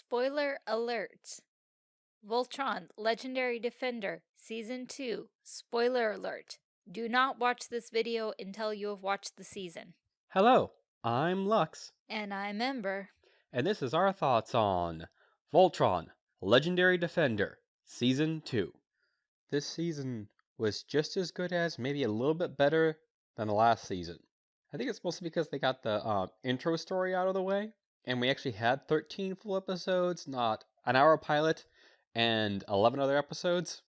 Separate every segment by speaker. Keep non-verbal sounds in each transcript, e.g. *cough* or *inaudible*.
Speaker 1: Spoiler alert. Voltron, Legendary Defender, Season 2. Spoiler alert. Do not watch this video until you have watched the season.
Speaker 2: Hello, I'm Lux,
Speaker 1: And I'm Ember.
Speaker 2: and this is our thoughts on Voltron, Legendary Defender, Season 2. This season was just as good as, maybe a little bit better than the last season. I think it's mostly because they got the uh, intro story out of the way, and we actually had 13 full episodes, not an hour pilot and 11 other episodes.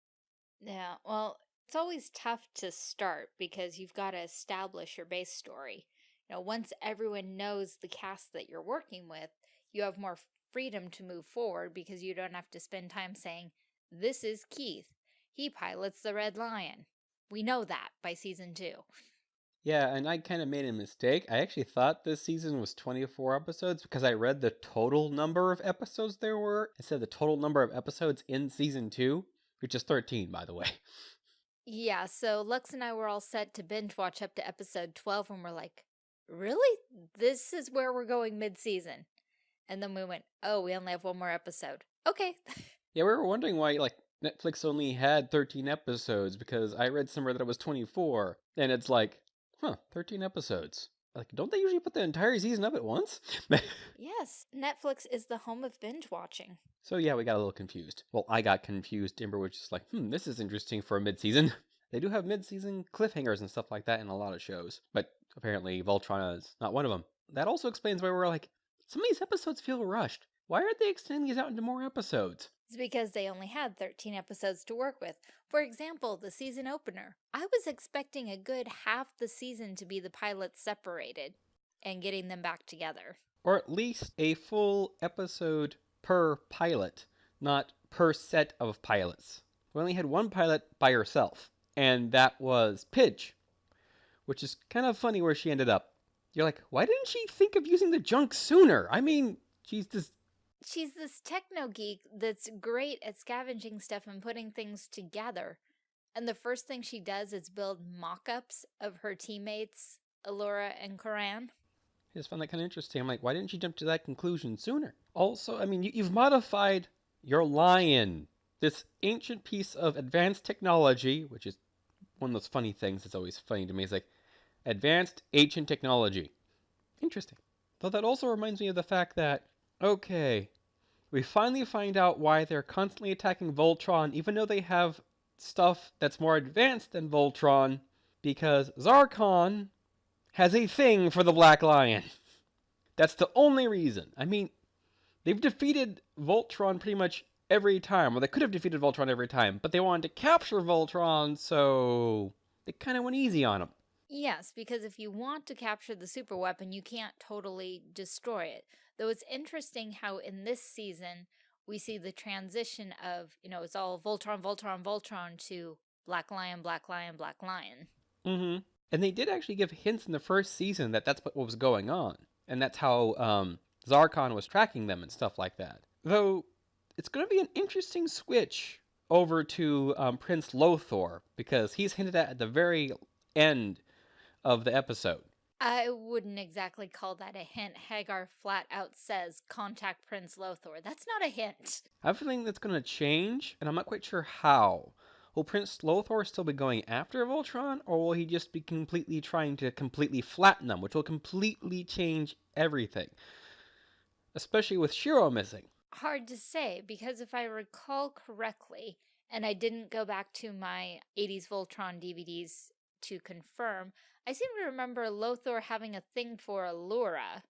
Speaker 1: Yeah, well, it's always tough to start because you've got to establish your base story. You know, once everyone knows the cast that you're working with, you have more freedom to move forward because you don't have to spend time saying, this is Keith. He pilots the Red Lion. We know that by season two.
Speaker 2: Yeah, and I kind of made a mistake. I actually thought this season was 24 episodes because I read the total number of episodes there were instead of the total number of episodes in season 2, which is 13, by the way.
Speaker 1: Yeah, so Lux and I were all set to binge watch up to episode 12 and we're like, really? This is where we're going mid-season. And then we went, oh, we only have one more episode. Okay. *laughs*
Speaker 2: Yeah, we were wondering why like Netflix only had 13 episodes because I read somewhere that it was 24, and it's like, huh, 13 episodes. Like, don't they usually put the entire season up at once? *laughs*
Speaker 1: yes, Netflix is the home of binge watching.
Speaker 2: so yeah, we got a little confused. Well, I got confused. Ember was just like, hmm, this is interesting for a mid-season. *laughs* They do have mid-season cliffhangers and stuff like that in a lot of shows, but apparently Voltron is not one of them. That also explains why we're like, some of these episodes feel rushed. Why aren't they extending these out into more episodes?
Speaker 1: It's because they only had 13 episodes to work with. For example, the season opener. I was expecting a good half the season to be the pilots separated and getting them back together.
Speaker 2: Or at least a full episode per pilot, not per set of pilots. We only had one pilot by herself, and that was Pidge, which is kind of funny where she ended up. You're like, why didn't she think of using the junk sooner? I mean, she's this.
Speaker 1: She's this techno geek that's great at scavenging stuff and putting things together. And the first thing she does is build mock-ups of her teammates, Allura and Coran.
Speaker 2: I just found that kind of interesting. I'm like, why didn't she jump to that conclusion sooner? Also, I mean, you, you've modified your lion, this ancient piece of advanced technology, which is one of those funny things that's always funny to me. Is like advanced ancient technology. Interesting. Though that also reminds me of the fact that, okay, we finally find out why they're constantly attacking Voltron, even though they have stuff that's more advanced than Voltron, because Zarkon has a thing for the Black Lion. *laughs* That's the only reason. I mean, they've defeated Voltron pretty much every time. Well, they could have defeated Voltron every time, but they wanted to capture Voltron, so they kind of went easy on him.
Speaker 1: Yes, because if you want to capture the super weapon, you can't totally destroy it. Though it's interesting how in this season, we see the transition of, you know, it's all Voltron, Voltron, Voltron to Black Lion, Black Lion, Black Lion.
Speaker 2: Mm-hmm. And they did actually give hints in the first season that that's what was going on. And that's how um, Zarkon was tracking them and stuff like that. Though, it's going to be an interesting switch over to um, Prince Lotor, because he's hinted at at the very end of the episode.
Speaker 1: I wouldn't exactly call that a hint. Haggar flat out says, contact Prince Lotor. That's not a hint.
Speaker 2: I have a feeling that's going to change, and I'm not quite sure how. Will Prince Lotor still be going after Voltron, or will he just be completely trying to completely flatten them, which will completely change everything? Especially with Shiro missing.
Speaker 1: Hard to say, because if I recall correctly, and I didn't go back to my 80s Voltron DVDs to confirm, I seem to remember Lotor having a thing for Allura,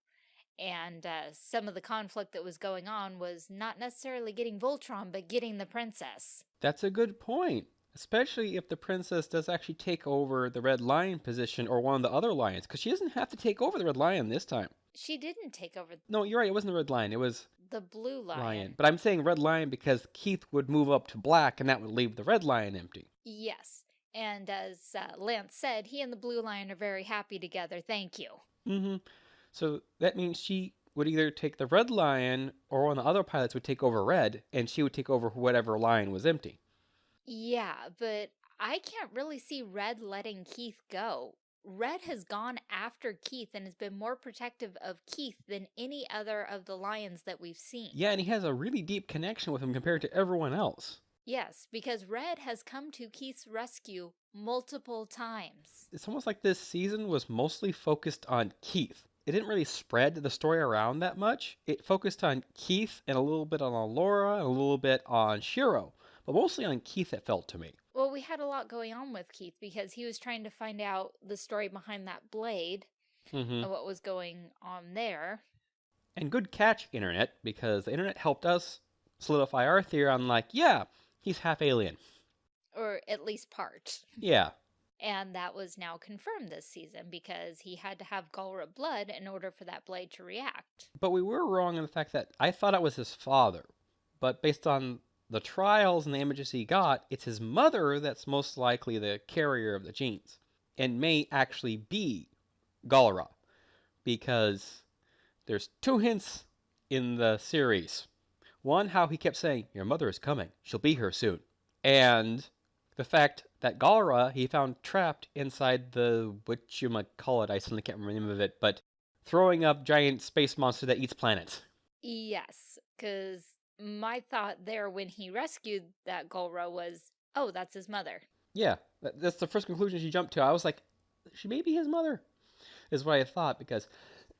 Speaker 1: and uh, some of the conflict that was going on was not necessarily getting Voltron, but getting the princess.
Speaker 2: That's a good point. Especially if the princess does actually take over the Red Lion position or one of the other lions, because she doesn't have to take over the Red Lion this time.
Speaker 1: She didn't take over
Speaker 2: No, you're right, it wasn't the Red Lion, it was
Speaker 1: the blue lion.
Speaker 2: Lion. But I'm saying Red Lion because Keith would move up to black and that would leave the Red Lion empty.
Speaker 1: Yes. And as uh, Lance said, he and the blue lion are very happy together. Thank you.
Speaker 2: Mm-hmm. So that means she would either take the Red Lion or one of the other pilots would take over Red and she would take over whatever lion was empty.
Speaker 1: Yeah, but I can't really see Red letting Keith go. Red has gone after Keith and has been more protective of Keith than any other of the lions that we've seen.
Speaker 2: Yeah, and he has a really deep connection with him compared to everyone else.
Speaker 1: Yes, because Red has come to Keith's rescue multiple times.
Speaker 2: It's almost like this season was mostly focused on Keith. It didn't really spread the story around that much. It focused on Keith and a little bit on Allura and a little bit on Shiro, but mostly on Keith, it felt to me.
Speaker 1: Well, we had a lot going on with Keith because he was trying to find out the story behind that blade
Speaker 2: Mm-hmm.
Speaker 1: and what was going on there.
Speaker 2: And good catch, Internet, because the Internet helped us solidify our theory on, like, yeah, he's half alien.
Speaker 1: Or at least part.
Speaker 2: Yeah.
Speaker 1: And that was now confirmed this season because he had to have Galra blood in order for that blade to react.
Speaker 2: But we were wrong in the fact that I thought it was his father. But based on the trials and the images he got, it's his mother that's most likely the carrier of the genes. And may actually be Galra. Because there's two hints in the series. One, how he kept saying, Your mother is coming. She'll be here soon. And the fact that Galra he found trapped inside the what you might call it, I suddenly can't remember the name of it, but throwing up giant space monster that eats planets.
Speaker 1: Yes, because my thought there when he rescued that Galra was, oh, that's his mother.
Speaker 2: Yeah, that's the first conclusion she jumped to. I was like, she may be his mother, is what I thought, because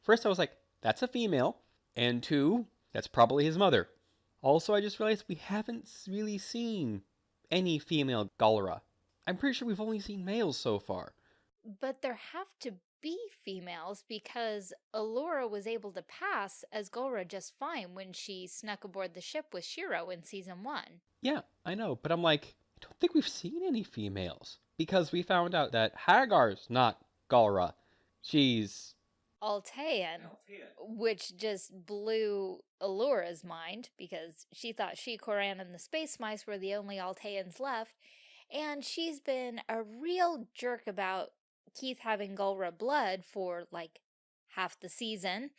Speaker 2: first I was like, that's a female, and two, that's probably his mother. Also, I just realized we haven't really seen any female Galra. I'm pretty sure we've only seen males so far.
Speaker 1: But there have to be females because Allura was able to pass as Galra just fine when she snuck aboard the ship with Shiro in season one.
Speaker 2: Yeah, I know, but I'm like, I don't think we've seen any females. Because we found out that Haggar's not Galra. She's.
Speaker 1: Altean, which just blew Allura's mind because she thought she, Coran, and the Space Mice were the only Alteans left. And she's been a real jerk about Keith having Galra blood for like half the season,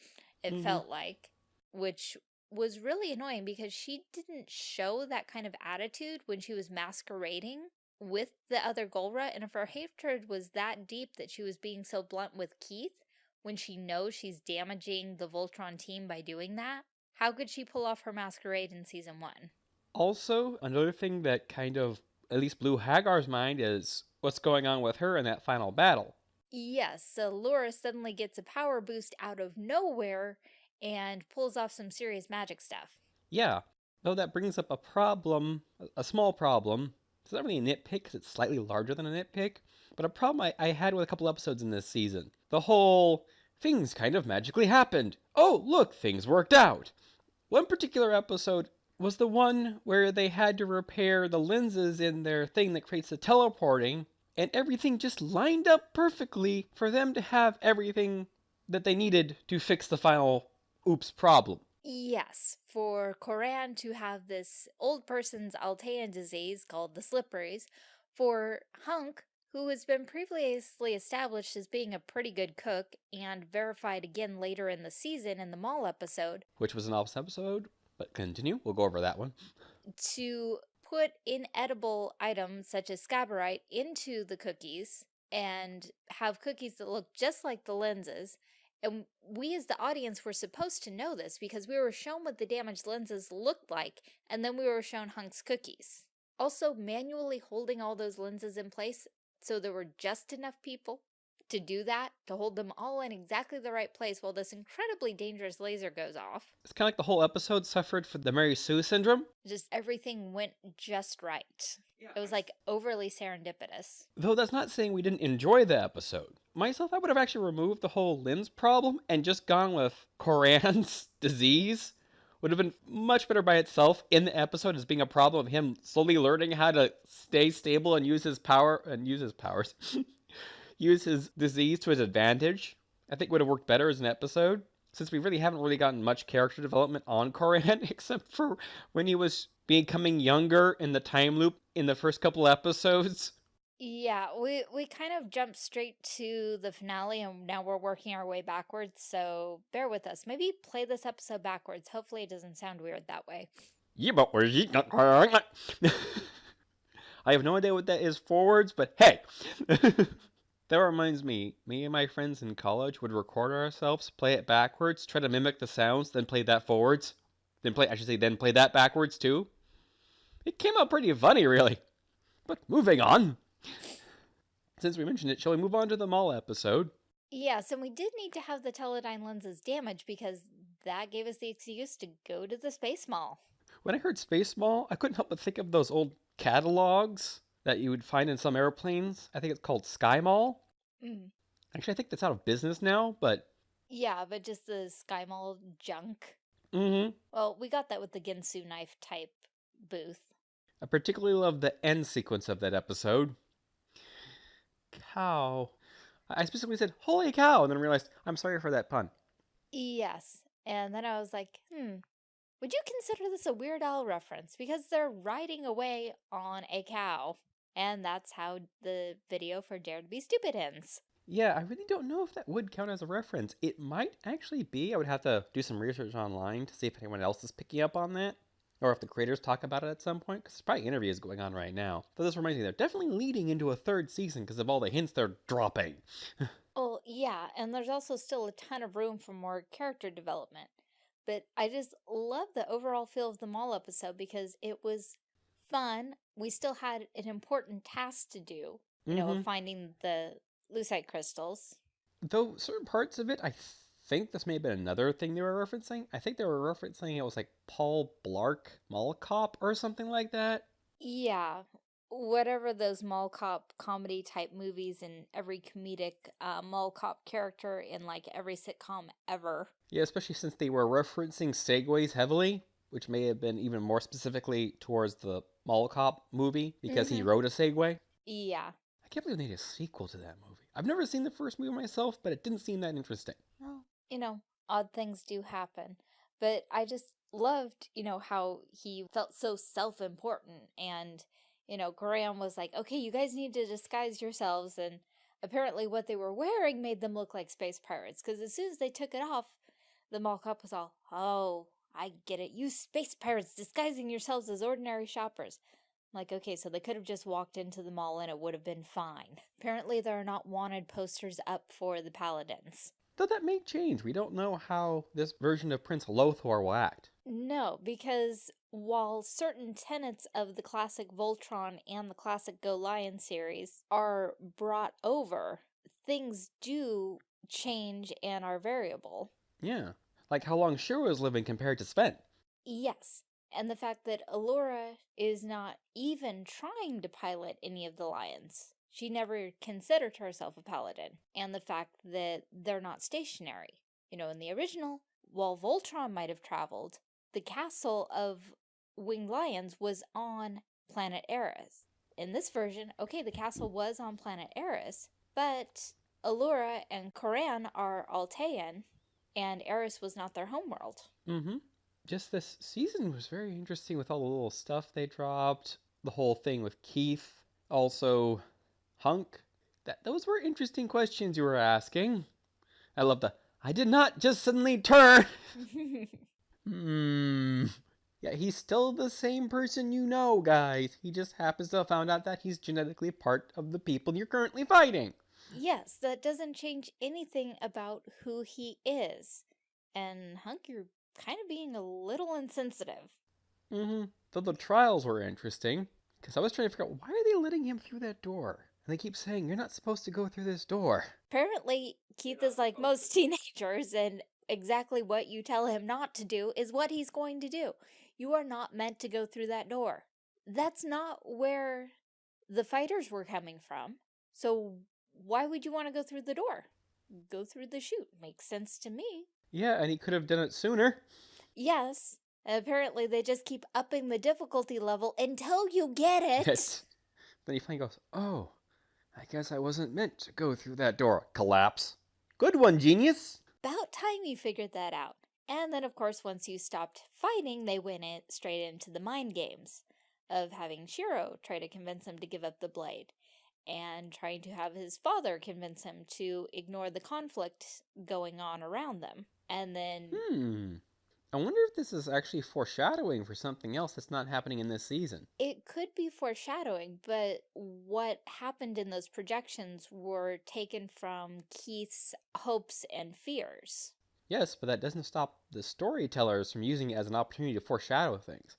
Speaker 1: it
Speaker 2: Mhm.
Speaker 1: felt like, which was really annoying because she didn't show that kind of attitude when she was masquerading with the other Galra. And if her hatred was that deep that she was being so blunt with Keith when she knows she's damaging the Voltron team by doing that, how could she pull off her masquerade in season one?
Speaker 2: Also, another thing that kind of at least blew Haggar's mind is what's going on with her in that final battle.
Speaker 1: Yes, so Laura suddenly gets a power boost out of nowhere and pulls off some serious magic stuff.
Speaker 2: Yeah, though that brings up a problem, a- small problem. It's not really a nitpick because it's slightly larger than a nitpick, but a problem I, I had with a couple episodes in this season. The whole things kind of magically happened. Oh, look, things worked out. One particular episode was the one where they had to repair the lenses in their thing that creates the teleporting, and everything just lined up perfectly for them to have everything that they needed to fix the final oops problem.
Speaker 1: Yes, for Coran to have this old person's Altean disease called the slipperies, for Hunk, who has been previously established as being a pretty good cook and verified again later in the season in the mall episode,
Speaker 2: which was an office episode, but continue. We'll go over that one.
Speaker 1: to put inedible items such as scabarite into the cookies and have cookies that look just like the lenses. And we as the audience were supposed to know this because we were shown what the damaged lenses looked like, and then we were shown Hunk's cookies. Also, manually holding all those lenses in place so there were just enough people to do that, to hold them all in exactly the right place while this incredibly dangerous laser goes off.
Speaker 2: It's kind of like the whole episode suffered from the Mary Sue syndrome.
Speaker 1: Just everything went just right. It was like overly serendipitous.
Speaker 2: Though that's not saying we didn't enjoy the episode. Myself, I would have actually removed the whole lens problem and just gone with Coran's *laughs* disease. Would have been much better by itself in the episode as being a problem of him slowly learning how to stay stable and use his power and use his powers. *laughs* use his disease to his advantage. I think would have worked better as an episode. Since we really haven't really gotten much character development on *laughs* Coran except for when he was becoming younger in the time loop in the first couple episodes.
Speaker 1: Yeah, we we kind of jumped straight to the finale and now we're working our way backwards, so bear with us. Maybe play this episode backwards. Hopefully it doesn't sound weird that way. *laughs*
Speaker 2: I have no idea what that is forwards, but hey. *laughs* That reminds me, me and my friends in college would record ourselves, play it backwards, try to mimic the sounds, then play that forwards. Then play, I should say, then play that backwards too. It came out pretty funny, really. But moving on. Since we mentioned it, shall we move on to the mall episode?
Speaker 1: Yes, and we did need to have the Teludav lenses damaged because that gave us the excuse to go to the Space Mall.
Speaker 2: When I heard Space Mall, I couldn't help but think of those old catalogs that you would find in some airplanes. I think it's called Sky Mall.
Speaker 1: Mm.
Speaker 2: Actually, I think that's out of business now, but.
Speaker 1: Yeah, but just the Sky Mall junk.
Speaker 2: Mm hmm.
Speaker 1: Well, we got that with the Ginsu knife type booth.
Speaker 2: I particularly love the end sequence of that episode. Cow. I specifically said, holy cow, and then realized, I'm sorry for that pun.
Speaker 1: Yes. And then I was like, hmm, would you consider this a Weird Al reference? Because they're riding away on a cow. And that's how the video for Dare to Be Stupid ends.
Speaker 2: Yeah, I really don't know if that would count as a reference. It might actually be. I would have to do some research online to see if anyone else is picking up on that. Or if the creators talk about it at some point, because there's probably interviews going on right now. But this reminds me, they're definitely leading into a third season because of all the hints they're dropping. *laughs*
Speaker 1: oh, yeah, and there's also still a ton of room for more character development. But I just love the overall feel of the mall episode because it was fun. We still had an important task to do, you mm -hmm. know,
Speaker 2: Mm-hmm.
Speaker 1: finding the lucite crystals.
Speaker 2: Though certain parts of it, I think this may have been another thing they were referencing. I think they were referencing it was like Paul Blart Mall Cop or something like that.
Speaker 1: Yeah, whatever those mall cop comedy type movies and every comedic uh, mall cop character in like every sitcom ever.
Speaker 2: Yeah, especially since they were referencing segways heavily, which may have been even more specifically towards the mall cop movie because mm -hmm. he wrote a Segway.
Speaker 1: Yeah.
Speaker 2: I can't believe they made a sequel to that movie. I've never seen the first movie myself, but it didn't seem that interesting.
Speaker 1: Well, you know, odd things do happen. But I just loved, you know, how he felt so self-important and, you know, Graham was like, okay, you guys need to disguise yourselves. And apparently what they were wearing made them look like space pirates because as soon as they took it off, the mall cop was all, oh, I get it. You space pirates disguising yourselves as ordinary shoppers. Like, okay, so they could have just walked into the mall and it would have been fine. Apparently there are not wanted posters up for the paladins.
Speaker 2: Though that may change. We don't know how this version of Prince Lotor will act.
Speaker 1: No, because while certain tenets of the classic Voltron and the classic Go Lion series are brought over, things do change and are variable.
Speaker 2: Yeah, like how long Shiro is living compared to Sven.
Speaker 1: Yes, and the fact that Allura is not even trying to pilot any of the lions. She never considered herself a paladin, and the fact that they're not stationary. You know, in the original, while Voltron might have traveled, the castle of Winged Lions was on planet Arus. In this version, okay, the castle was on planet Arus, but Allura and Coran are Altean, and Arus was not their homeworld.
Speaker 2: Mm-hmm. Just this season was very interesting with all the little stuff they dropped, the whole thing with Keith, also Hunk. That those were interesting questions you were asking. I love the I did not just suddenly turn. *laughs* Hmm. Yeah, he's still the same person you know, guys. He just happens to have found out that he's genetically part of the people you're currently fighting.
Speaker 1: Yes, that doesn't change anything about who he is. And Hunk, you're kind of being a little insensitive.
Speaker 2: Mm-hmm. Though the trials were interesting, because I was trying to figure out why are they letting him through that door? And they keep saying, you're not supposed to go through this door.
Speaker 1: Apparently, Keith is like most *laughs* teenagers, and exactly what you tell him not to do is what he's going to do. You are not meant to go through that door. That's not where the fighters were coming from. So why would you want to go through the door? Go through the chute. Makes sense to me.
Speaker 2: Yeah, and he could have done it sooner.
Speaker 1: Yes. Apparently they just keep upping the difficulty level until you get it.
Speaker 2: Yes. Then he finally goes, oh, I guess I wasn't meant to go through that door. Collapse. Good one, genius.
Speaker 1: About time you figured that out. And then, of course, once you stopped fighting, they went in, straight into the mind games of having Shiro try to convince him to give up the blade and trying to have his father convince him to ignore the conflict going on around them. And then...
Speaker 2: Hmm. I wonder if this is actually foreshadowing for something else that's not happening in this season.
Speaker 1: It could be foreshadowing, but what happened in those projections were taken from Keith's hopes and fears.
Speaker 2: Yes, but that doesn't stop the storytellers from using it as an opportunity to foreshadow things.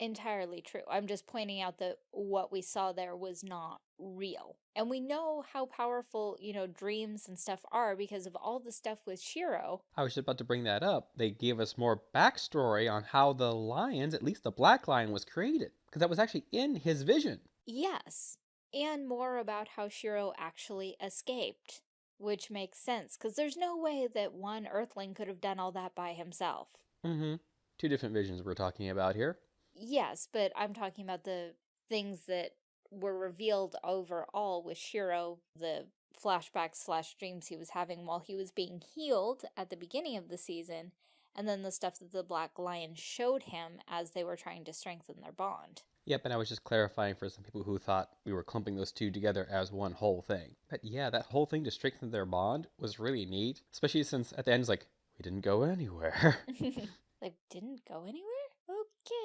Speaker 1: Entirely true. I'm just pointing out that what we saw there was not real. And we know how powerful, you know, dreams and stuff are because of all the stuff with Shiro.
Speaker 2: I was just about to bring that up. They gave us more backstory on how the lions, at least the black lion, was created. Because that was actually in his vision.
Speaker 1: Yes. And more about how Shiro actually escaped. Which makes sense, because there's no way that one Earthling could have done all that by himself.
Speaker 2: Mm-hmm. Two different visions we're talking about here.
Speaker 1: Yes, but I'm talking about the things that were revealed overall with Shiro, the flashbacks slash dreams he was having while he was being healed at the beginning of the season, and then the stuff that the Black Lion showed him as they were trying to strengthen their bond.
Speaker 2: Yep, and I was just clarifying for some people who thought we were clumping those two together as one whole thing. But yeah, that whole thing to strengthen their bond was really neat, especially since at the end it's like, we didn't go anywhere. *laughs* *laughs*
Speaker 1: like, didn't go anywhere?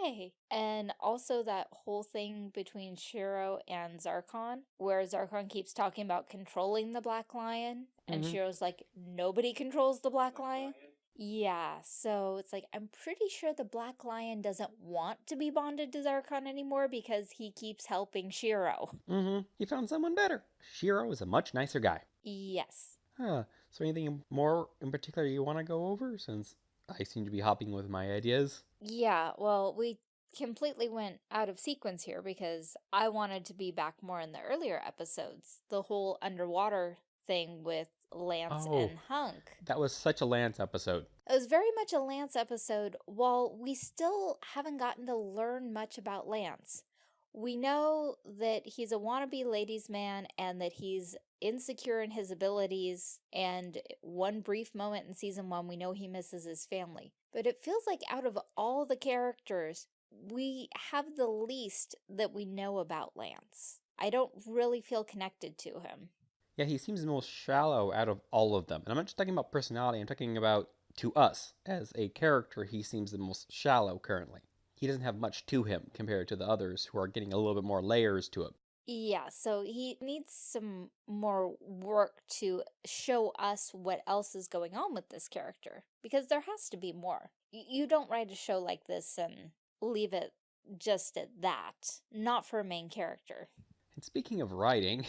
Speaker 1: Okay. And also that whole thing between Shiro and Zarkon, where Zarkon keeps talking about controlling the Black Lion, and
Speaker 2: Mhm.
Speaker 1: Shiro's like, nobody controls the Black Lion? Yeah, so it's like, I'm pretty sure the Black Lion doesn't want to be bonded to Zarkon anymore because he keeps helping Shiro.
Speaker 2: mm-hmm. He found someone better. Shiro is a much nicer guy.
Speaker 1: Yes.
Speaker 2: Huh. So anything more in particular you want to go over since I seem to be hopping with my ideas?
Speaker 1: Yeah, well, we completely went out of sequence here because I wanted to be back more in the earlier episodes. The whole underwater thing with Lance
Speaker 2: Oh.
Speaker 1: and Hunk.
Speaker 2: That was such a Lance episode.
Speaker 1: It was very much a Lance episode, while we still haven't gotten to learn much about Lance. We know that he's a wannabe ladies' man and that he's insecure in his abilities, and one brief moment in season one, we know he misses his family. But it feels like out of all the characters, we have the least that we know about Lance. I don't really feel connected to him.
Speaker 2: Yeah, he seems the most shallow out of all of them. And I'm not just talking about personality, I'm talking about to us. As a character, he seems the most shallow currently. He doesn't have much to him compared to the others who are getting a little bit more layers to him.
Speaker 1: Yeah, so he needs some more work to show us what else is going on with this character. Because there has to be more. You don't write a show like this and leave it just at that. Not for a main character.
Speaker 2: And speaking of writing,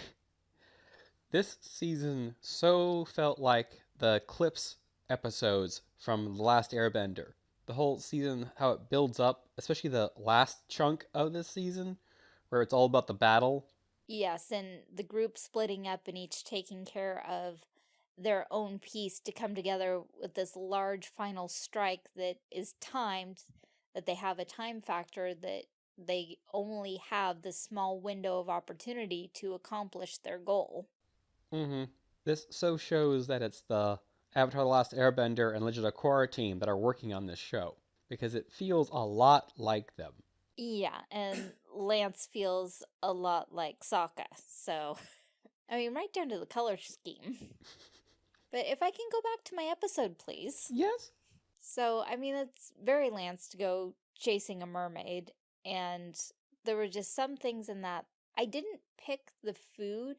Speaker 2: *laughs* this season so felt like the Clips episodes from The Last Airbender. The whole season, how it builds up, especially the last chunk of this season, where it's all about the battle.
Speaker 1: Yes, and the group splitting up and each taking care of their own piece to come together with this large final strike that is timed, that they have a time factor that they only have this small window of opportunity to accomplish their goal.
Speaker 2: hmm This so shows that it's the Avatar The Last Airbender and Legend of Korra team that are working on this show, because it feels a lot like them.
Speaker 1: Yeah, and Lance feels a lot like Sokka, so I mean, right down to the color scheme. But if I can go back to my episode, please.
Speaker 2: Yes?
Speaker 1: So, I mean, it's very Lance to go chasing a mermaid, and there were just some things in that. I didn't pick the food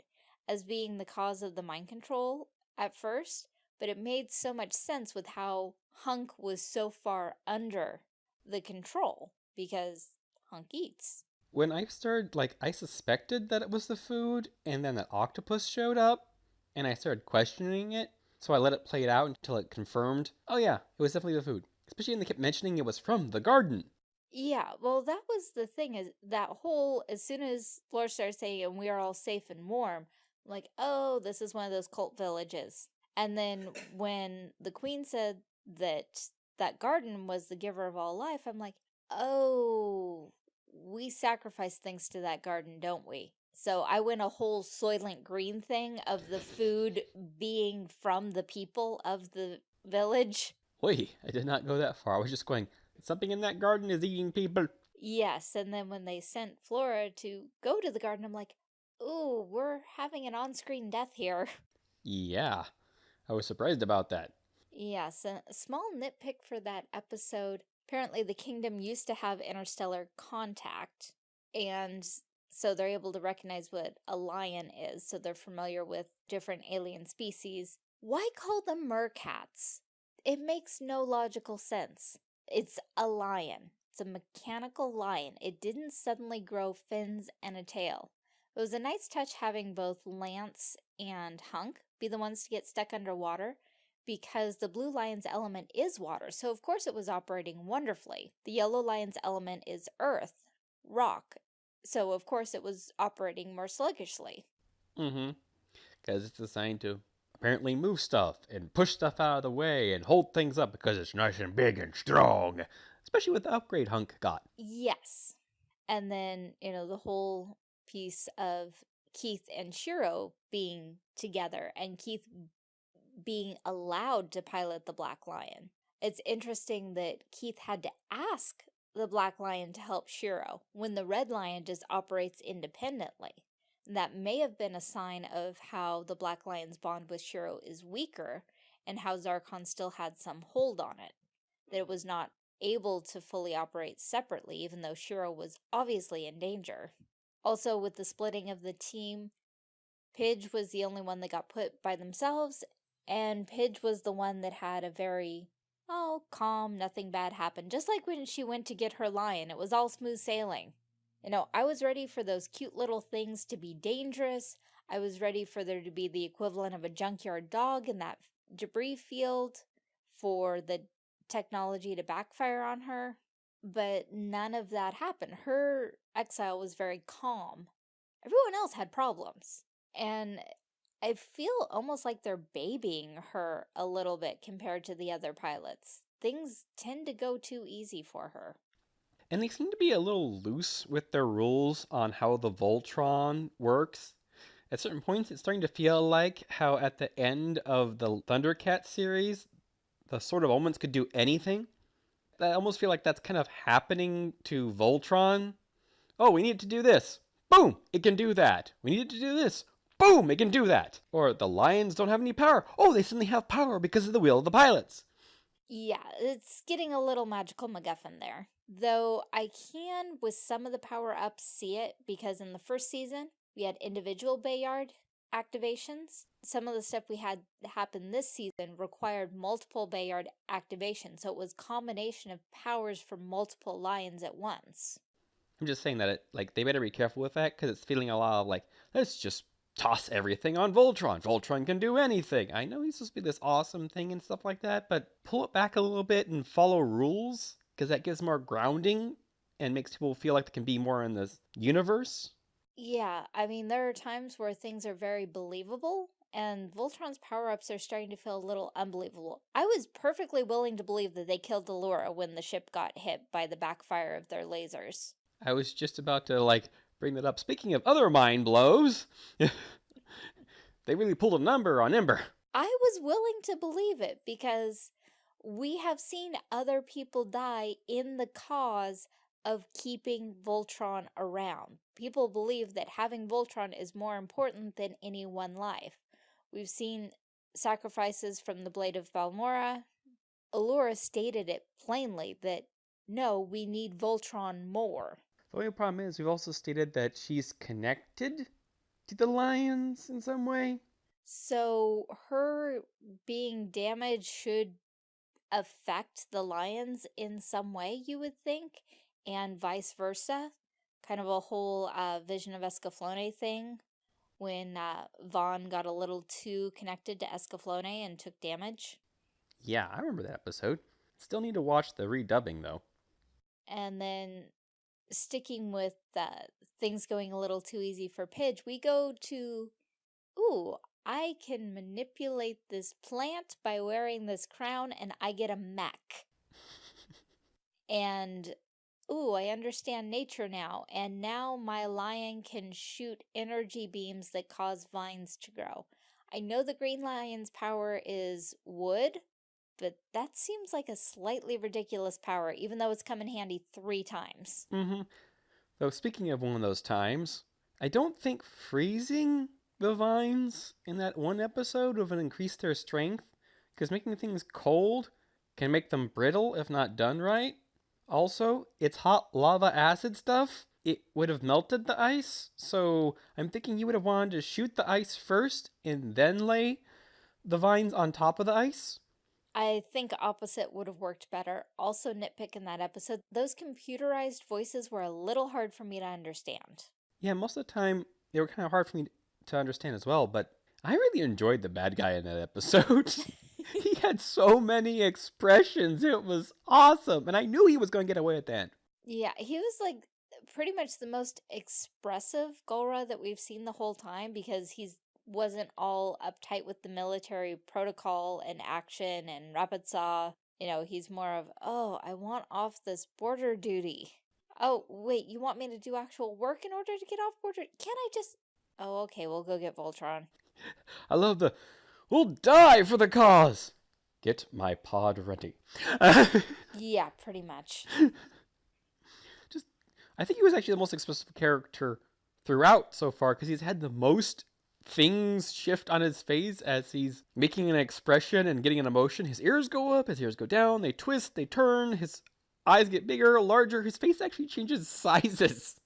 Speaker 1: as being the cause of the mind control at first, but it made so much sense with how Hunk was so far under the control because Hunk eats.
Speaker 2: when I started, like, I suspected that it was the food, and then that octopus showed up, and I started questioning it, so I let it play it out until it confirmed, oh yeah, it was definitely the food. Especially when they kept mentioning it was from the garden.
Speaker 1: Yeah, well, that was the thing is that whole as soon as Flora started saying and we are all safe and warm, I'm like, oh, this is one of those cult villages. And then when the queen said that that garden was the giver of all life, I'm like, oh, we sacrifice things to that garden, don't we? So I went a whole Soylent Green thing of the food being from the people of the village.
Speaker 2: Wait, I did not go that far. I was just going, something in that garden is eating people.
Speaker 1: Yes, and then when they sent Flora to go to the garden, I'm like, ooh, we're having an on-screen death here.
Speaker 2: Yeah, I was surprised about that.
Speaker 1: Yes, a small nitpick for that episode. Apparently, the kingdom used to have interstellar contact, and so they're able to recognize what a lion is, so they're familiar with different alien species. Why call them mercats? It makes no logical sense. It's a lion. It's a mechanical lion. It didn't suddenly grow fins and a tail. It was a nice touch having both Lance and Hunk be the ones to get stuck underwater, because the blue lion's element is water, so of course it was operating wonderfully. The yellow lion's element is earth, rock, so of course it was operating more sluggishly.
Speaker 2: Mm-hmm. Because it's assigned to apparently move stuff and push stuff out of the way and hold things up because it's nice and big and strong. Especially with the upgrade Hunk got.
Speaker 1: Yes. And then, you know, the whole piece of Keith and Shiro being together and Keith being allowed to pilot the Black Lion. It's interesting that Keith had to ask the Black Lion to help Shiro when the Red Lion just operates independently. That may have been a sign of how the Black Lion's bond with Shiro is weaker and how Zarkon still had some hold on it. That it was not able to fully operate separately even though Shiro was obviously in danger. Also with the splitting of the team, Pidge was the only one that got put by themselves and Pidge was the one that had a very, oh, calm, nothing bad happened. Just like when she went to get her lion, it was all smooth sailing. You know, I was ready for those cute little things to be dangerous. I was ready for there to be the equivalent of a junkyard dog in that debris field for the technology to backfire on her. But none of that happened. Her exile was very calm. Everyone else had problems. And I feel almost like they're babying her a little bit compared to the other pilots. Things tend to go too easy for her.
Speaker 2: And they seem to be a little loose with their rules on how the Voltron works. At certain points, it's starting to feel like how at the end of the Thundercat series, the Sword of Omens could do anything. I almost feel like that's kind of happening to Voltron. Oh, we need to do this. Boom! It can do that. We need to do this. Boom! It can do that. Or the lions don't have any power. Oh, they suddenly have power because of the will of the pilots.
Speaker 1: Yeah, it's getting a little magical MacGuffin there. Though I can, with some of the power-ups, see it because in the first season, we had individual Bayard activations. Some of the stuff we had happen this season required multiple Bayard activations, so it was combination of powers from multiple lions at once.
Speaker 2: I'm just saying that it, like they better be careful with that because it's feeling a lot of like let's just toss everything on Voltron. Voltron can do anything. I know he's supposed to be this awesome thing and stuff like that, but pull it back a little bit and follow rules because that gives more grounding and makes people feel like they can be more in this universe.
Speaker 1: Yeah, I mean, there are times where things are very believable, and Voltron's power-ups are starting to feel a little unbelievable. I was perfectly willing to believe that they killed Allura when the ship got hit by the backfire of their lasers.
Speaker 2: I was just about to, like, bring that up. Speaking of other mind blows, *laughs* they really pulled a number on Ember.
Speaker 1: I was willing to believe it because we have seen other people die in the cause of keeping Voltron around. People believe that having Voltron is more important than any one life. We've seen sacrifices from the Blade of Marmora. Allura stated it plainly that, no, we need Voltron more.
Speaker 2: The only problem is we've also stated that she's connected to the lions in some way.
Speaker 1: So her being damaged should affect the lions in some way, you would think, and vice versa. Kind of a whole uh, Vision of Escaflowne thing when uh, Vaughn got a little too connected to Escaflowne and took damage.
Speaker 2: Yeah, I remember that episode. Still need to watch the redubbing though.
Speaker 1: And then sticking with uh, things going a little too easy for Pidge, we go to, ooh, I can manipulate this plant by wearing this crown and I get a mech. *laughs* and, ooh, I understand nature now. And now my lion can shoot energy beams that cause vines to grow. I know the green lion's power is wood, but that seems like a slightly ridiculous power, even though it's come in handy three times.
Speaker 2: Mm-hmm. Though speaking of one of those times, I don't think freezing the vines in that one episode would have increased their strength, because making things cold can make them brittle if not done right. Also, it's hot lava acid stuff. It would have melted the ice, so I'm thinking you would have wanted to shoot the ice first and then lay the vines on top of the ice.
Speaker 1: I think opposite would have worked better. Also, nitpick in that episode, those computerized voices were a little hard for me to understand.
Speaker 2: Yeah, most of the time they were kind of hard for me to understand as well, but I really enjoyed the bad guy in that episode. *laughs* *laughs* he had so many expressions. It was awesome. And I knew he was going to get away with that.
Speaker 1: Yeah, he was like pretty much the most expressive Galra that we've seen the whole time because he's wasn't all uptight with the military protocol and action and rapid saw. You know, he's more of, oh, I want off this border duty. Oh, wait, you want me to do actual work in order to get off border? Can't I just... Oh, okay, we'll go get Voltron. *laughs*
Speaker 2: I love the, we'll die for the cause. Get my pod ready. *laughs*
Speaker 1: yeah, pretty much.
Speaker 2: Just, I think he was actually the most expressive character throughout so far because he's had the most things shift on his face as he's making an expression and getting an emotion. His ears go up, his ears go down, they twist, they turn, his eyes get bigger, larger. His face actually changes *laughs* sizes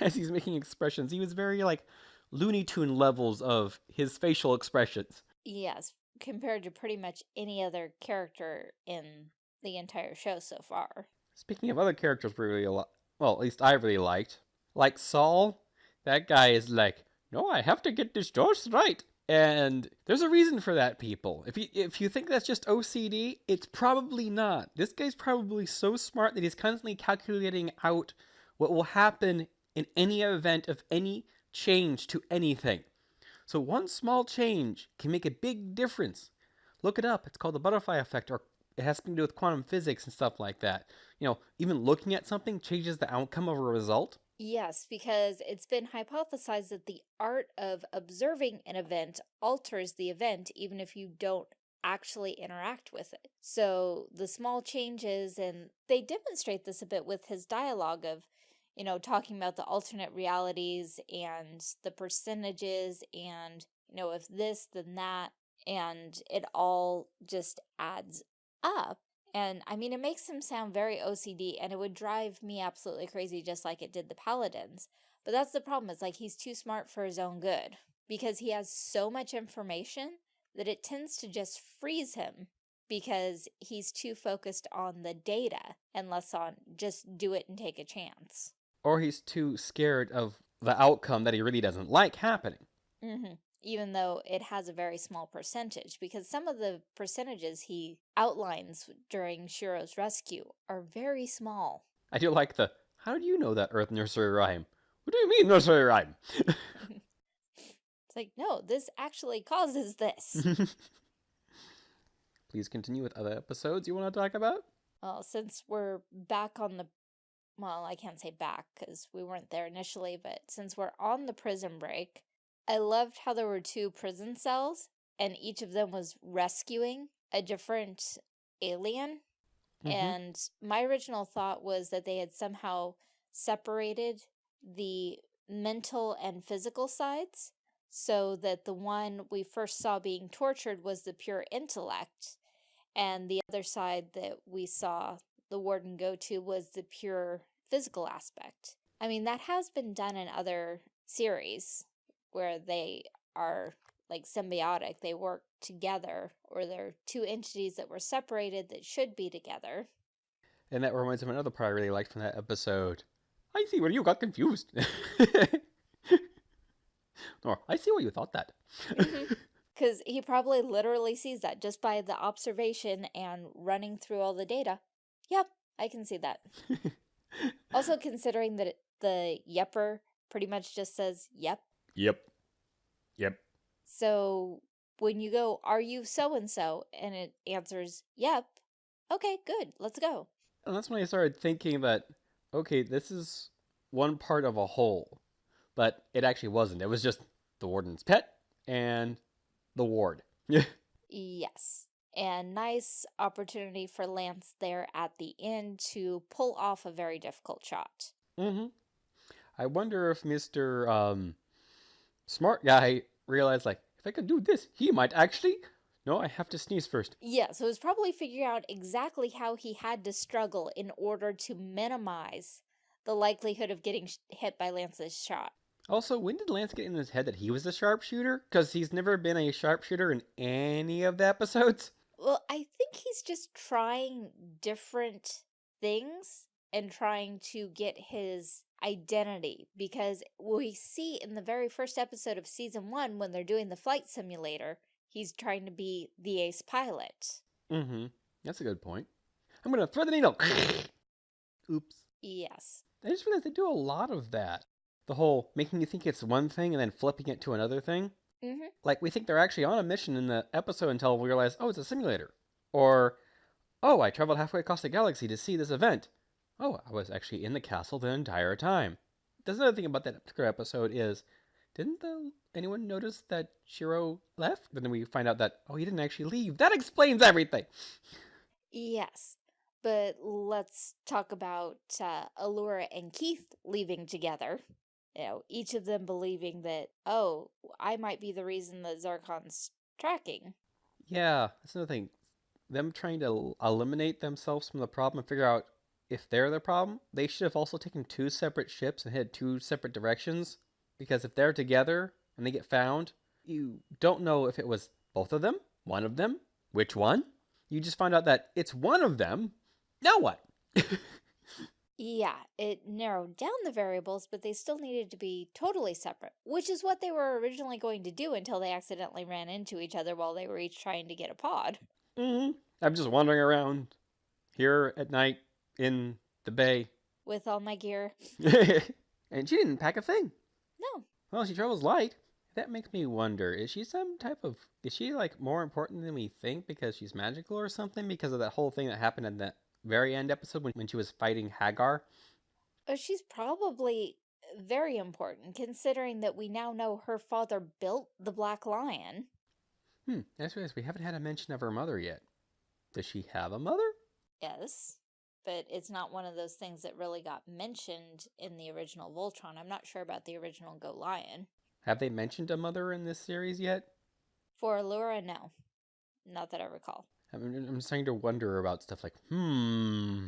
Speaker 2: as he's making expressions. He was very like Looney Tune levels of his facial expressions.
Speaker 1: Yes, compared to pretty much any other character in the entire show so far.
Speaker 2: Speaking of other characters we really well, at least I really liked. Like Saul, that guy is like no, I have to get this just right. And there's a reason for that, people. If you if you think that's just OCD, it's probably not. This guy's probably so smart that he's constantly calculating out what will happen in any event of any change to anything. So one small change can make a big difference. Look it up. It's called the butterfly effect, or it has something to do with quantum physics and stuff like that. You know, even looking at something changes the outcome of a result.
Speaker 1: Yes, because it's been hypothesized that the art of observing an event alters the event even if you don't actually interact with it. So the small changes, and they demonstrate this a bit with his dialogue of, you know, talking about the alternate realities and the percentages and, you know, if this, then that, and it all just adds up. And I mean, it makes him sound very OCD and it would drive me absolutely crazy just like it did the Paladins. But that's the problem. It's like he's too smart for his own good because he has so much information that it tends to just freeze him because he's too focused on the data and less on just do it and take a chance.
Speaker 2: Or he's too scared of the outcome that he really doesn't like happening.
Speaker 1: Mm -hmm even though it has a very small percentage, because some of the percentages he outlines during Shiro's rescue are very small.
Speaker 2: I do like the, how do you know that Earth nursery rhyme? What do you mean nursery rhyme? *laughs* *laughs*
Speaker 1: it's like, no, this actually causes this. *laughs*
Speaker 2: Please continue with other episodes you want to talk about?
Speaker 1: Well, since we're back on the, well, I can't say back because we weren't there initially, but since we're on the prison break, I loved how there were two prison cells and each of them was rescuing a different alien. Mm -hmm. And my original thought was that they had somehow separated the mental and physical sides so that the one we first saw being tortured was the pure intellect and the other side that we saw the warden go to was the pure physical aspect. I mean, that has been done in other series where they are like symbiotic. They work together or they're two entities that were separated that should be together.
Speaker 2: And that reminds me of another part I really liked from that episode. I see where you got confused. *laughs* or I see why you thought that.
Speaker 1: Because mm-hmm. *laughs* he probably literally sees that just by the observation and running through all the data. Yep, I can see that. *laughs* also considering that the yepper pretty much just says yep
Speaker 2: Yep. Yep.
Speaker 1: So when you go, are you so-and-so? And it answers, yep. Okay, good. Let's go.
Speaker 2: And that's when I started thinking that, okay, this is one part of a whole. But it actually wasn't. It was just the warden's pet and the ward. *laughs*
Speaker 1: yes. And nice opportunity for Lance there at the end to pull off a very difficult shot.
Speaker 2: Mm-hmm. I wonder if Mr. Um, smart guy realized like if I could do this, he might actually No, I have to sneeze first.
Speaker 1: Yeah, so it was probably figuring out exactly how he had to struggle in order to minimize the likelihood of getting hit by Lance's shot.
Speaker 2: Also, when did Lance get in his head that he was a sharpshooter? Because he's never been a sharpshooter in any of the episodes.
Speaker 1: Well, I think he's just trying different things and trying to get his identity because we see in the very first episode of season one when they're doing the flight simulator, he's trying to be the ace pilot.
Speaker 2: Mm-hmm. That's a good point. I'm gonna thread the needle. *laughs* Oops.
Speaker 1: Yes.
Speaker 2: I just realized they do a lot of that. The whole making you think it's one thing and then flipping it to another thing.
Speaker 1: Mm-hmm.
Speaker 2: Like we think they're actually on a mission in the episode until we realize, oh, it's a simulator. Or, oh, I traveled halfway across the galaxy to see this event. Oh, I was actually in the castle the entire time. There's another thing about that particular episode is, didn't the, anyone notice that Shiro left? But then we find out that, oh, he didn't actually leave. That explains everything.
Speaker 1: Yes. But let's talk about uh, Allura and Keith leaving together. You know, each of them believing that, oh, I might be the reason that Zarkon's tracking.
Speaker 2: Yeah, that's another thing. Them trying to eliminate themselves from the problem and figure out if they're the problem, they should have also taken two separate ships and headed two separate directions. Because if they're together and they get found, you don't know if it was both of them, one of them, which one. You just find out that it's one of them. Now what? *laughs*
Speaker 1: Yeah, it narrowed down the variables, but they still needed to be totally separate, which is what they were originally going to do until they accidentally ran into each other while they were each trying to get a pod.
Speaker 2: hmm I'm just wandering around here at night in the bay.
Speaker 1: With all my gear. *laughs*
Speaker 2: and she didn't pack a thing.
Speaker 1: No.
Speaker 2: Well, she travels light. That makes me wonder, is she some type of is she like more important than we think because she's magical or something? Because of that whole thing that happened in that very end episode when, when she was fighting Haggar?
Speaker 1: Oh, she's probably very important considering that we now know her father built the Black Lion.
Speaker 2: Hmm, that's right. We haven't had a mention of her mother yet. Does she have a mother?
Speaker 1: Yes. But it's not one of those things that really got mentioned in the original Voltron. I'm not sure about the original Go Lion.
Speaker 2: Have they mentioned a mother in this series yet?
Speaker 1: For Allura, no. Not that I recall.
Speaker 2: I'm, I'm starting to wonder about stuff like, hmm.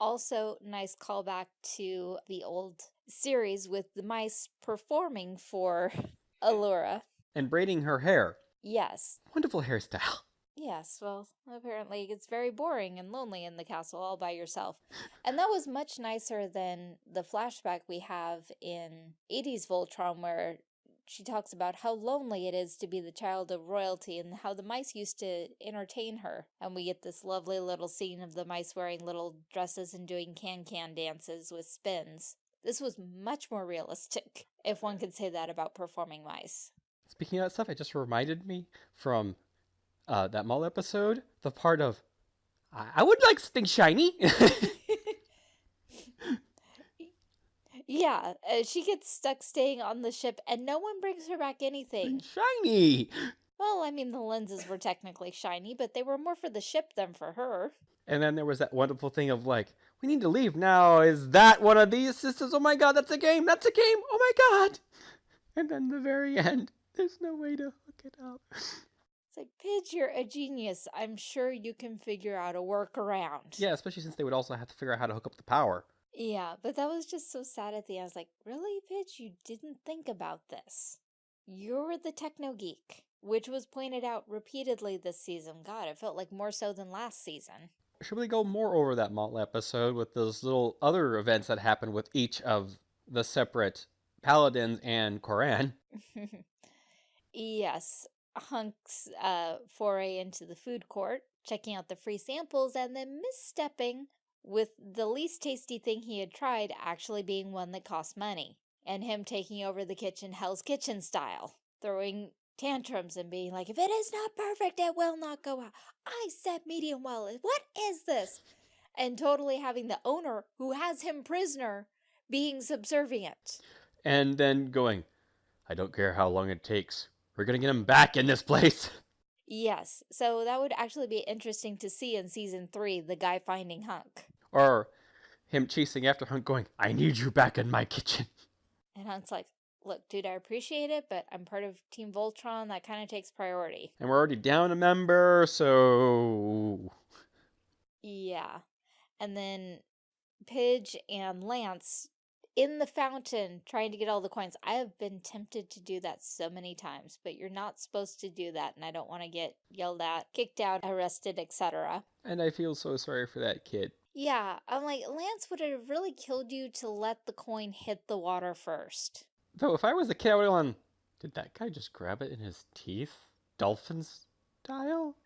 Speaker 1: Also, nice callback to the old series with the mice performing for *laughs* Allura.
Speaker 2: And braiding her hair.
Speaker 1: Yes.
Speaker 2: Wonderful hairstyle.
Speaker 1: Yes, well, apparently it's very boring and lonely in the castle all by yourself. And that was much nicer than the flashback we have in 80s Voltron where she talks about how lonely it is to be the child of royalty and how the mice used to entertain her. And we get this lovely little scene of the mice wearing little dresses and doing can-can dances with spins. This was much more realistic, *laughs* if one could say that about performing mice.
Speaker 2: Speaking of that stuff, it just reminded me from uh, that mall episode, the part of, I, I would like something shiny. *laughs*
Speaker 1: yeah, uh, she gets stuck staying on the ship and no one brings her back anything.
Speaker 2: shiny.
Speaker 1: Well, I mean, the lenses were technically shiny, but they were more for the ship than for her.
Speaker 2: And then there was that wonderful thing of like, we need to leave now. Is that one of these systems? Oh my god, that's a game. That's a game. Oh my god. And then the very end, there's no way to hook it up.
Speaker 1: It's like, Pidge, you're a genius. I'm sure you can figure out a workaround.
Speaker 2: Yeah, especially since they would also have to figure out how to hook up the power.
Speaker 1: Yeah, but that was just so sad at the end. I was like, really, Pidge? You didn't think about this. You're the techno geek, which was pointed out repeatedly this season. God, it felt like more so than last season.
Speaker 2: Should we go more over that Motley episode with those little other events that happened with each of the separate paladins and Coran? *laughs*
Speaker 1: yes, Hunk's uh, foray into the food court, checking out the free samples, and then misstepping with the least tasty thing he had tried actually being one that cost money, and him taking over the kitchen Hell's Kitchen style, throwing tantrums and being like, if it is not perfect, it will not go out. I said medium well. What is this? And totally having the owner who has him prisoner being subservient.
Speaker 2: And then going, I don't care how long it takes. We're gonna get him back in this place. *laughs*
Speaker 1: Yes, so that would actually be interesting to see in season three, the guy finding Hunk.
Speaker 2: Or him chasing after Hunk going, I need you back in my kitchen.
Speaker 1: And Hunk's like, look, dude, I appreciate it, but I'm part of Team Voltron. That kind of takes priority.
Speaker 2: And we're already down a member, so.
Speaker 1: Yeah. And then Pidge and Lance in the fountain trying to get all the coins. I have been tempted to do that so many times, but you're not supposed to do that, and I don't want to get yelled at, kicked out, arrested, etc.
Speaker 2: And I feel so sorry for that kid.
Speaker 1: Yeah, I'm like, Lance would have really killed you to let the coin hit the water first.
Speaker 2: Though, if I was the kid, I would have gone, did that guy just grab it in his teeth? Dolphin style?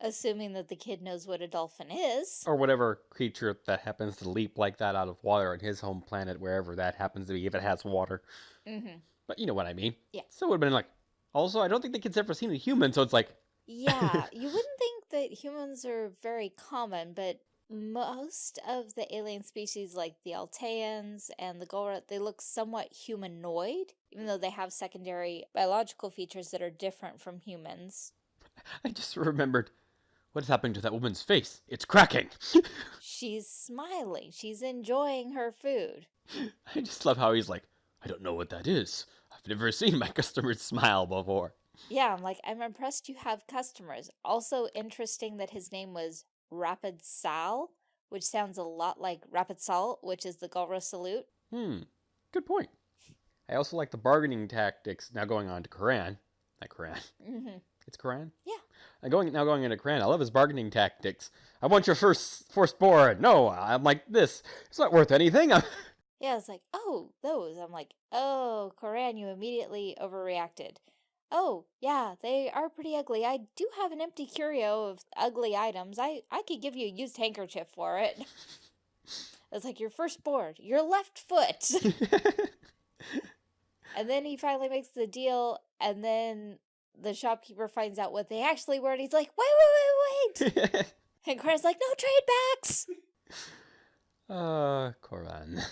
Speaker 1: Assuming that the kid knows what a dolphin is.
Speaker 2: Or whatever creature that happens to leap like that out of water on his home planet, wherever that happens to be, if it has water.
Speaker 1: Mm-hmm.
Speaker 2: But you know what I mean.
Speaker 1: Yeah.
Speaker 2: So it would have been like, also, I don't think the kid's ever seen a human, so it's like,
Speaker 1: Yeah, *laughs* you wouldn't think that humans are very common, but most of the alien species like the Alteans and the Galra, they look somewhat humanoid, even though they have secondary biological features that are different from humans.
Speaker 2: I just remembered what is happening to that woman's face. It's cracking. *laughs*
Speaker 1: She's smiling. She's enjoying her food.
Speaker 2: I just love how he's like, I don't know what that is. I've never seen my *laughs* customers smile before.
Speaker 1: Yeah, I'm like, I'm impressed you have customers. Also interesting that his name was Vrepit Sal, which sounds a lot like Vrepit Sa, which is the Galra salute.
Speaker 2: Hmm, good point. I also like the bargaining tactics now going on to Koran. Not Koran.
Speaker 1: Mm-hmm.
Speaker 2: It's Koran?
Speaker 1: Yeah.
Speaker 2: Uh, going now going into Coran. I love his bargaining tactics. I want your first firstborn. No, I'm like this. It's not worth anything.
Speaker 1: I'm *laughs* Yeah, it's like, oh, those. I'm like, oh, Coran, you immediately overreacted. Oh, yeah, they are pretty ugly. I do have an empty curio of ugly items. I, I could give you a used handkerchief for it. It's like your first board, your left foot. *laughs* and then he finally makes the deal, and then the shopkeeper finds out what they actually were, and he's like, wait, wait, wait, wait. *laughs* and Coran's like, no trade backs.
Speaker 2: uh, Coran.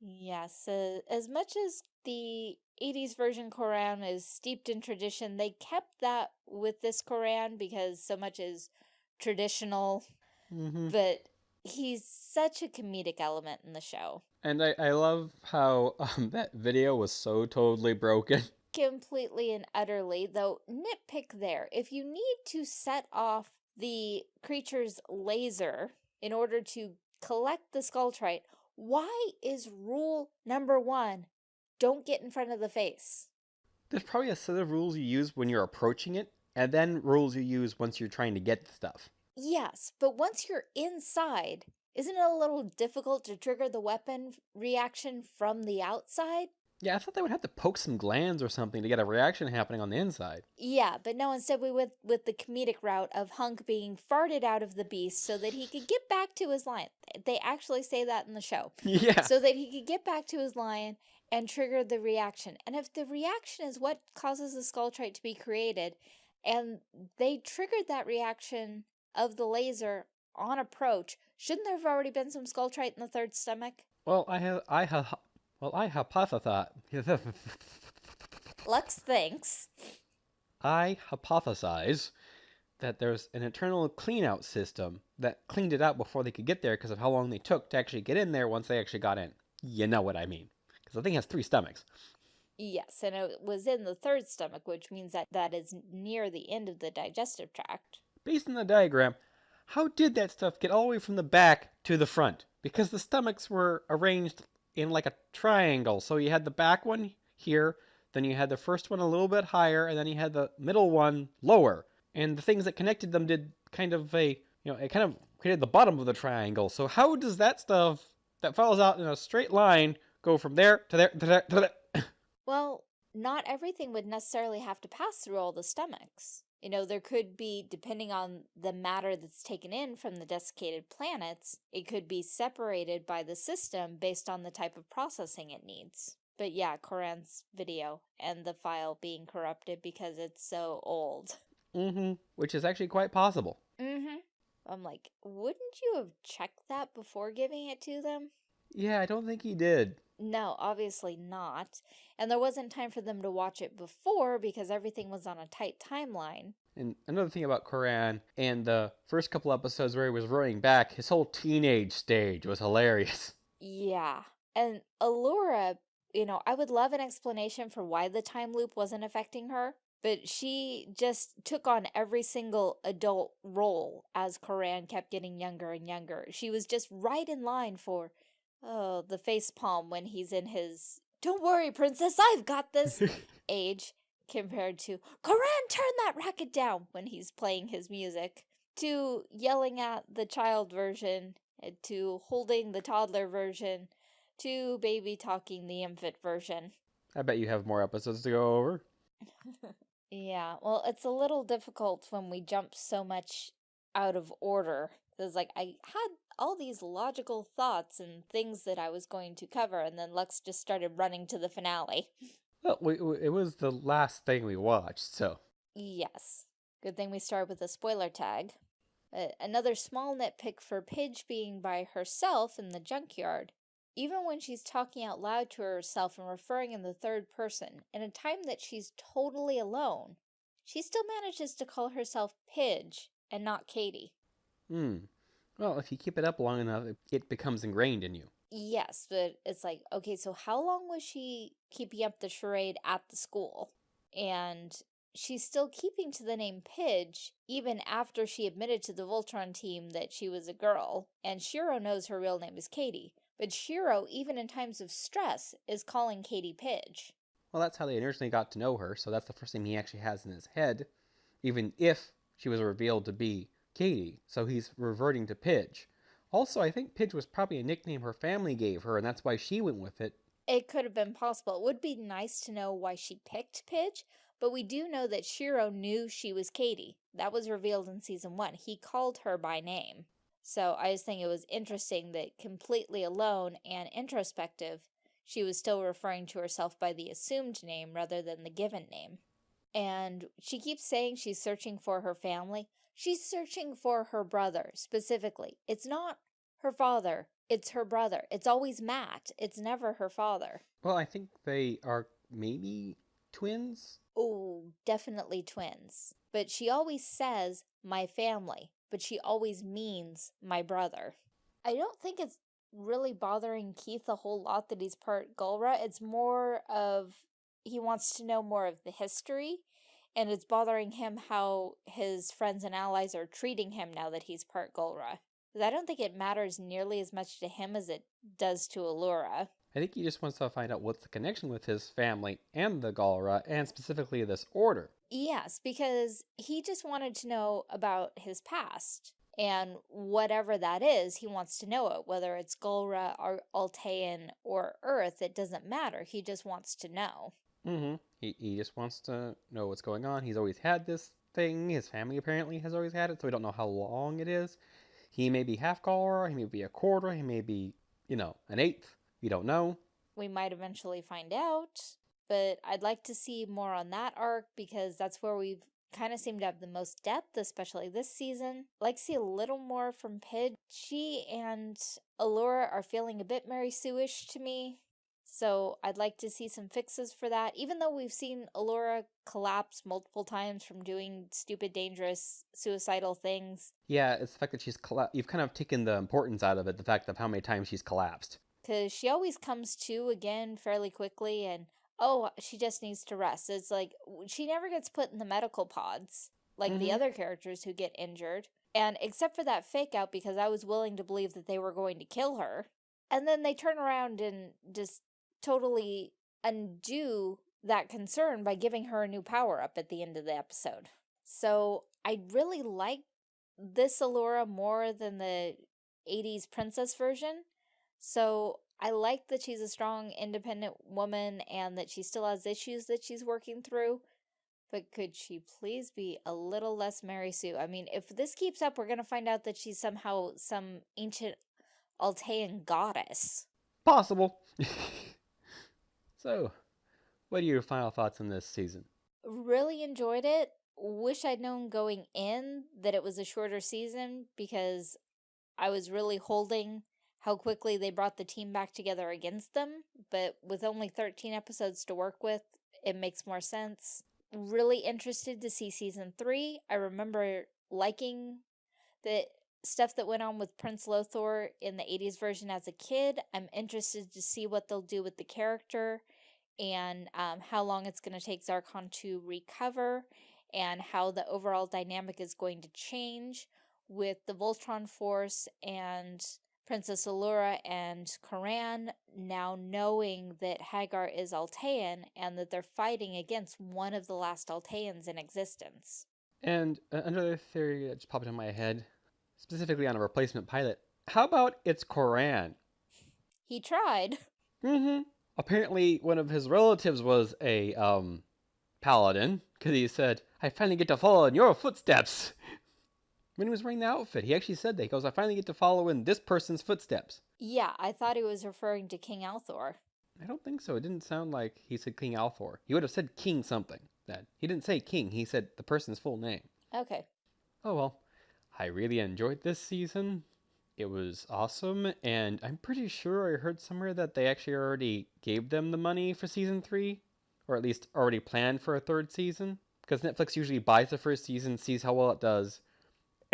Speaker 1: Yes, uh, as much as the 80s version Coran is steeped in tradition, they kept that with this Coran because so much is traditional,
Speaker 2: hmm
Speaker 1: but he's such a comedic element in the show.
Speaker 2: And I, I love how um, that video was so totally broken. *laughs*
Speaker 1: Completely and utterly, though, nitpick there. If you need to set off the creature's laser in order to collect the Scaultrite, why is rule number one don't get in front of the face?
Speaker 2: There's probably a set of rules you use when you're approaching it, and then rules you use once you're trying to get the stuff.
Speaker 1: Yes, but once you're inside, isn't it a little difficult to trigger the weapon reaction from the outside?
Speaker 2: Yeah, I thought they would have to poke some glands or something to get a reaction happening on the inside.
Speaker 1: Yeah, but no, instead we went with the comedic route of Hunk being farted out of the beast so that he could get back to his lion. They actually say that in the show. *laughs*
Speaker 2: Yeah.
Speaker 1: So that he could get back to his lion and trigger the reaction. And if the reaction is what causes the scaultrite to be created, and they triggered that reaction of the laser on approach, shouldn't there have already been some scaultrite in the third stomach?
Speaker 2: Well, I have, I have, well, I hypothesize. *laughs*
Speaker 1: Lux thinks.
Speaker 2: I hypothesize that there's an internal clean-out system that cleaned it out before they could get there because of how long they took to actually get in there once they actually got in. You know what I mean? Because the thing has three stomachs.
Speaker 1: Yes, and it was in the third stomach, which means that that is near the end of the digestive tract.
Speaker 2: Based on the diagram, how did that stuff get all the way from the back to the front? Because the stomachs were arranged in like a triangle. So you had the back one here, then you had the first one a little bit higher, and then you had the middle one lower. And the things that connected them did kind of a, you know, it kind of created the bottom of the triangle. So how does that stuff that falls out in a straight line go from there to there to there to there? *coughs*
Speaker 1: Well, not everything would necessarily have to pass through all the stomachs. You know, there could be, depending on the matter that's taken in from the desiccated planets, it could be separated by the system based on the type of processing it needs. But yeah, Coran's video and the file being corrupted because it's so old. *laughs*
Speaker 2: mm-hmm. Which is actually quite possible.
Speaker 1: Mm-hmm. I'm like, wouldn't you have checked that before giving it to them?
Speaker 2: Yeah, I don't think he did.
Speaker 1: No, obviously not. And there wasn't time for them to watch it before because everything was on a tight timeline.
Speaker 2: And another thing about Coran and the first couple episodes where he was rowing back, his whole teenage stage was hilarious. *laughs*
Speaker 1: Yeah. And Allura you know, I would love an explanation for why the time loop wasn't affecting her, but she just took on every single adult role as Coran kept getting younger and younger. She was just right in line for, oh, the face palm when he's in his, don't worry, princess, I've got this *laughs* age compared to, Coran, turn that racket down when he's playing his music, to yelling at the child version, eh, to holding the toddler version, to baby talking the infant version.
Speaker 2: I bet you have more episodes to go over. *laughs*
Speaker 1: yeah, well, it's a little difficult when we jump so much out of order. Because, like, I had all these logical thoughts and things that I was going to cover, and then Lux just started running to the finale.
Speaker 2: Well, we, we, it was the last thing we watched, so.
Speaker 1: Yes. Good thing we started with a spoiler tag. Uh, another small nitpick for Pidge being by herself in the junkyard even when she's talking out loud to herself and referring in the third person, in a time that she's totally alone, she still manages to call herself Pidge and not Katie.
Speaker 2: Hmm. Well, if you keep it up long enough, it becomes ingrained in you.
Speaker 1: Yes, but it's like, okay, so how long was she keeping up the charade at the school? And she's still keeping to the name Pidge, even after she admitted to the Voltron team that she was a girl, and Shiro knows her real name is Katie. But Shiro, even in times of stress, is calling Katie Pidge.
Speaker 2: Well, that's how they originally got to know her, so that's the first thing he actually has in his head, even if she was revealed to be Katie, so he's reverting to Pidge. Also, I think Pidge was probably a nickname her family gave her, and that's why she went with it.
Speaker 1: It could have been possible. It would be nice to know why she picked Pidge, but we do know that Shiro knew she was Katie. That was revealed in season one. He called her by name. So I just think it was interesting that completely alone and introspective, she was still referring to herself by the assumed name rather than the given name. And she keeps saying she's searching for her family. She's searching for her brother, specifically. It's not her father, it's her brother. It's always Matt. It's never her father.
Speaker 2: Well, I think they are maybe twins?
Speaker 1: Oh, definitely twins. But she always says, my family but she always means my brother. I don't think it's really bothering Keith a whole lot that he's part Galra. It's more of he wants to know more of the history and it's bothering him how his friends and allies are treating him now that he's part Galra. Because I don't think it matters nearly as much to him as it does to Allura.
Speaker 2: I think he just wants to find out what's the connection with his family and the Galra, and specifically this order.
Speaker 1: Yes, because he just wanted to know about his past. And whatever that is, he wants to know it. Whether it's Galra or Altean or Earth, it doesn't matter. He just wants to know.
Speaker 2: Mm-hmm. He, he just wants to know what's going on. He's always had this thing. His family apparently has always had it, so we don't know how long it is. He may be half Galra, he may be a quarter, he may be, you know, an eighth. We don't know.
Speaker 1: We might eventually find out but I'd like to see more on that arc because that's where we've kind of seemed to have the most depth, especially this season. I'd like to see a little more from Pidge. She and Allura are feeling a bit Mary Sue-ish to me, so I'd like to see some fixes for that. Even though we've seen Allura collapse multiple times from doing stupid, dangerous, suicidal things.
Speaker 2: Yeah, it's the fact that she's you've kind of taken the importance out of it, the fact of how many times she's collapsed.
Speaker 1: Because she always comes to again fairly quickly, and oh, she just needs to rest. It's like, she never gets put in the medical pods like mm -hmm. the mm-hmm. other characters who get injured. And except for that fake out, because I was willing to believe that they were going to kill her. And then they turn around and just totally undo that concern by giving her a new power up at the end of the episode. So I really like this Allura more than the 80s princess version. So I like that she's a strong, independent woman and that she still has issues that she's working through. But could she please be a little less Mary Sue? I mean, if this keeps up, we're going to find out that she's somehow some ancient Altean goddess.
Speaker 2: Possible. *laughs* so, what are your final thoughts on this season?
Speaker 1: Really enjoyed it. Wish I'd known going in that it was a shorter season because I was really holding how quickly they brought the team back together against them, but with only 13 episodes to work with, it makes more sense. Really interested to see season three. I remember liking the stuff that went on with Prince Lotor in the 80s version as a kid. I'm interested to see what they'll do with the character and um, how long it's going to take Zarkon to recover and how the overall dynamic is going to change with the Voltron Force and Princess Allura and Coran now knowing that Haggar is Altean and that they're fighting against one of the last Alteans in existence.
Speaker 2: And uh, another theory that just popped in my head, specifically on a replacement pilot. How about it's Coran?
Speaker 1: He tried.
Speaker 2: Mm-hmm. Apparently, one of his relatives was a um, paladin, because he said, I finally get to follow in your footsteps. When he was wearing the outfit, he actually said that. He goes, I finally get to follow in this person's footsteps.
Speaker 1: Yeah, I thought he was referring to King Alfor.
Speaker 2: I don't think so. It didn't sound like he said King Alfor. He would have said King something. That he didn't say King. He said the person's full name.
Speaker 1: Okay.
Speaker 2: Oh well. I really enjoyed this season. It was awesome, and I'm pretty sure I heard somewhere that they actually already gave them the money for season three, or at least already planned for a third season. Because Netflix usually buys the first season, sees how well it does,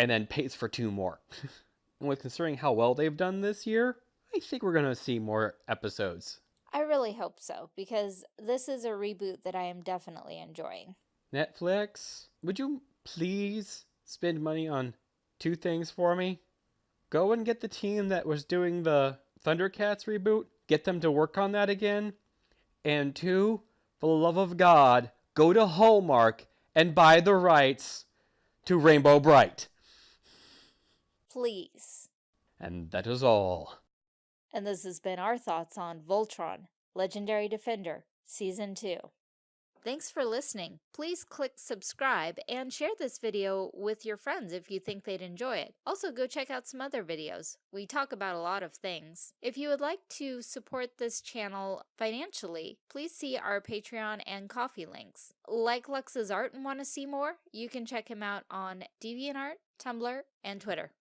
Speaker 2: and then pays for two more. *laughs* and with considering how well they've done this year, I think we're going to see more episodes.
Speaker 1: I really hope so, because this is a reboot that I am definitely enjoying.
Speaker 2: Netflix, would you please spend money on two things for me? Go and get the team that was doing the Thundercats reboot, get them to work on that again. And two, for the love of God, go to Hallmark and buy the rights to Rainbow Brite.
Speaker 1: Please.
Speaker 2: And that is all.
Speaker 1: And this has been our thoughts on Voltron, Legendary Defender, Season 2. Thanks for listening. Please click subscribe and share this video with your friends if you think they'd enjoy it. Also, go check out some other videos. We talk about a lot of things. If you would like to support this channel financially, please see our Patreon and Ko-fi links. Like Lux's art and want to see more? You can check him out on DeviantArt, Tumblr, and Twitter.